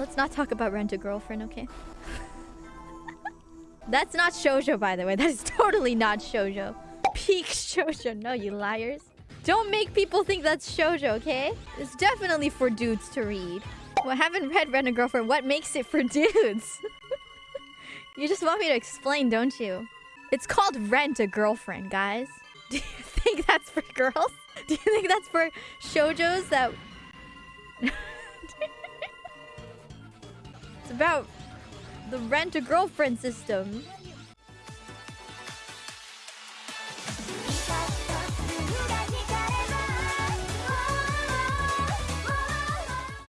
Let's not talk about rent a girlfriend, okay? That's not shoujo, by the way. That is totally not shoujo. Peak shoujo. No, you liars. Don't make people think that's shoujo, okay? It's definitely for dudes to read. Well, I haven't read Rent a Girlfriend. What makes it for dudes? you just want me to explain, don't you? It's called Rent a Girlfriend, guys. Do you think that's for girls? Do you think that's for shoujos that... about the Rent a Girlfriend system.